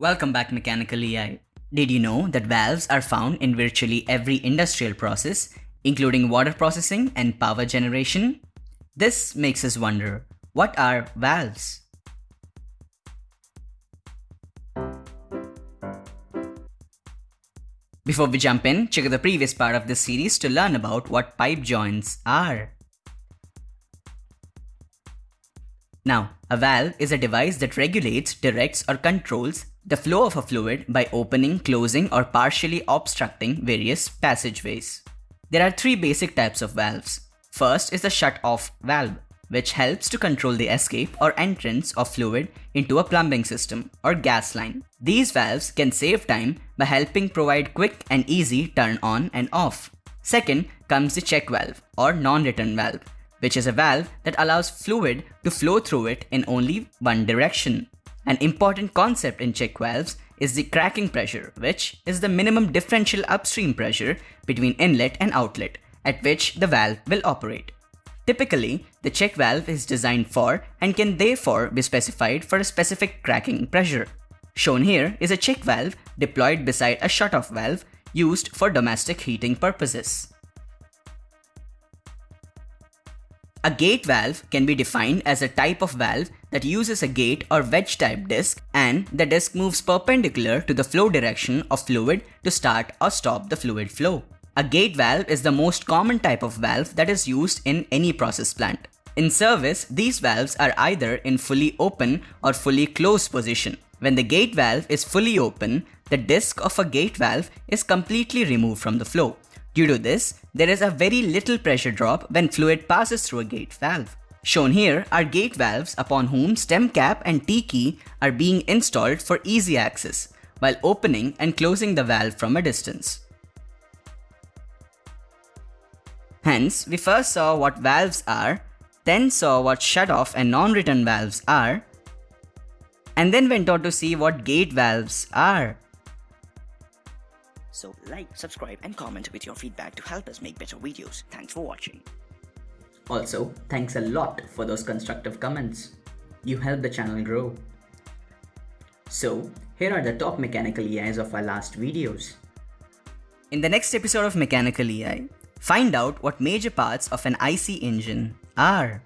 Welcome back Mechanical EI. Did you know that valves are found in virtually every industrial process, including water processing and power generation? This makes us wonder, what are valves? Before we jump in, check out the previous part of this series to learn about what pipe joints are. Now, a valve is a device that regulates, directs or controls the flow of a fluid by opening, closing or partially obstructing various passageways. There are three basic types of valves. First is the shut-off valve, which helps to control the escape or entrance of fluid into a plumbing system or gas line. These valves can save time by helping provide quick and easy turn on and off. Second comes the check valve or non-return valve, which is a valve that allows fluid to flow through it in only one direction. An important concept in check valves is the cracking pressure, which is the minimum differential upstream pressure between inlet and outlet at which the valve will operate. Typically, the check valve is designed for and can therefore be specified for a specific cracking pressure. Shown here is a check valve deployed beside a shut-off valve used for domestic heating purposes. A gate valve can be defined as a type of valve that uses a gate or wedge type disc and the disc moves perpendicular to the flow direction of fluid to start or stop the fluid flow. A gate valve is the most common type of valve that is used in any process plant. In service, these valves are either in fully open or fully closed position. When the gate valve is fully open, the disc of a gate valve is completely removed from the flow. Due to this, there is a very little pressure drop when fluid passes through a gate valve. Shown here are gate valves upon whom stem cap and T-key are being installed for easy access, while opening and closing the valve from a distance. Hence, we first saw what valves are, then saw what shut-off and non-return valves are, and then went on to see what gate valves are. So like, subscribe and comment with your feedback to help us make better videos. Thanks for watching. Also, thanks a lot for those constructive comments. You help the channel grow. So, here are the top mechanical EIs of our last videos. In the next episode of Mechanical EI, find out what major parts of an IC engine are.